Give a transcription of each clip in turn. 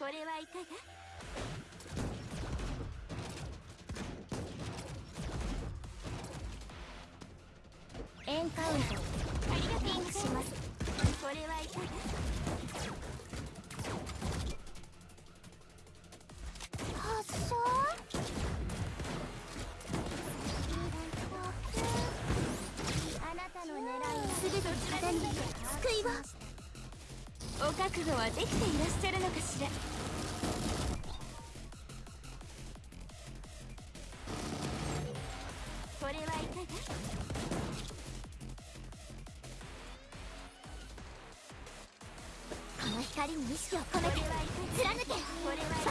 これはいかが？エンカウント。ありがとうリンクします。これはいかが？発射あなたの狙いは全て方に救いを。お覚悟はできていらっしゃるのかしら？この光に意識を込めて貫け。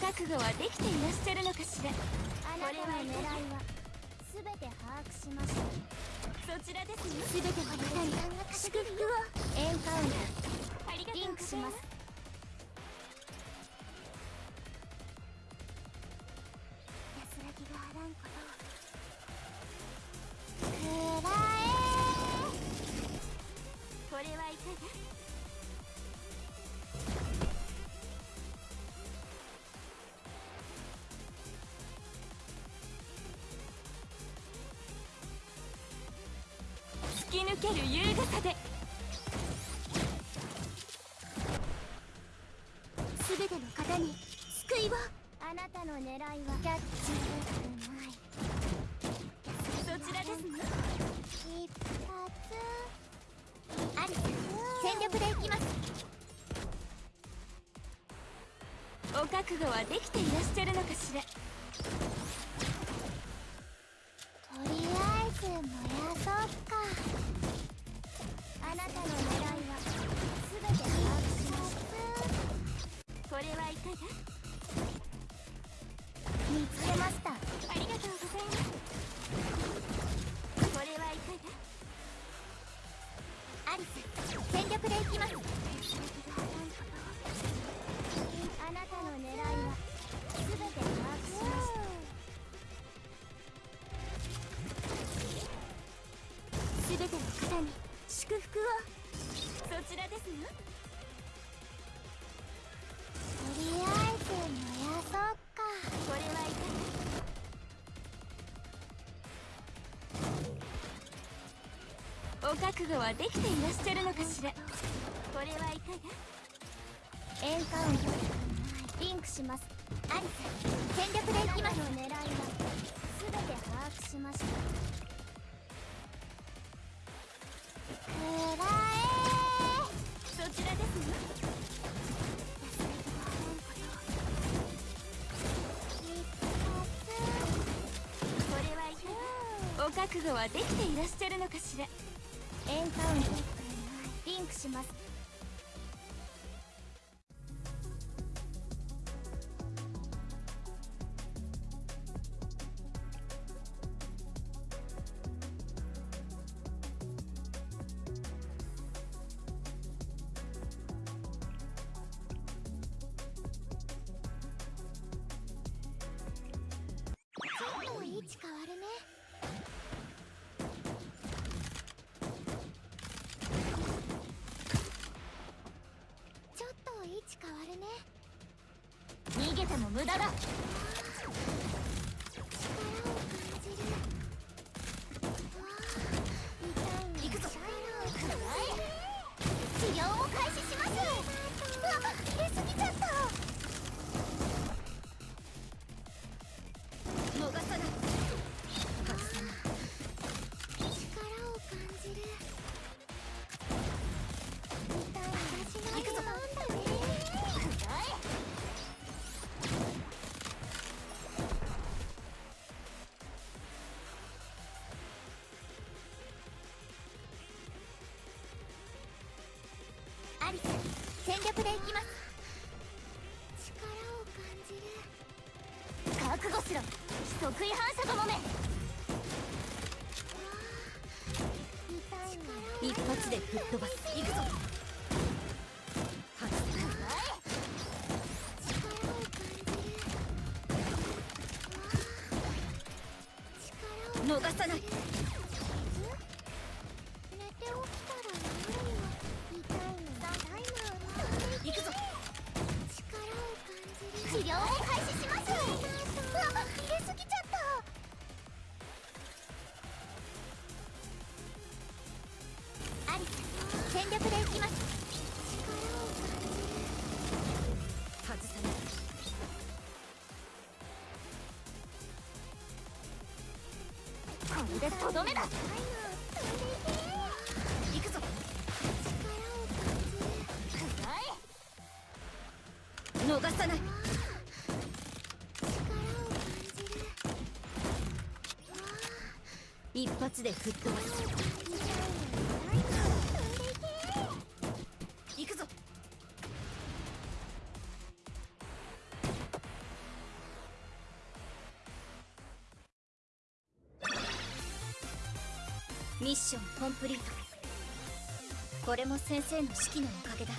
覚悟はできていらっしゃるのかしら？あなたの狙いは全て把握しました。そちらですね。全ての方に祝福を。エンカウントありがとうリンクしますける優雅さで全ての方に救いを。あなたの狙いはキャッチうまいそちらですね。一発アリス全力でいきますお覚悟はできていらっしゃるのかしら。なたの狙いは全て把握しますこれはいかが見つけましたありがとうございます。これはいかが？アリス全力でいきます。祝福を。そちらですね。とりあえず燃やそうか。これはいかが。お覚悟はできていらっしゃるのかしら。これはいかが。エンカウント。リンクします。アリス全力でいきます。の狙い覚悟はできていらっしゃるのかしら。エンカウントリンクします。げても無駄だ。治療を開始します。あ入れすぎちゃった全力でいきます。力を感じる。覚悟しろ。得意反射がもめ。一発で吹っ飛ばす。行くぞ。さない。寝て起き行くぞ。力を感じる。治療を開始しますうわ入れすぎちゃった。アリス全力で行きます力を。感じる外さないこれでとどめだ。逃さない。一発で吹っ飛ばす。行くぞ。ミッションコンプリート。これも先生の指揮のおかげだ。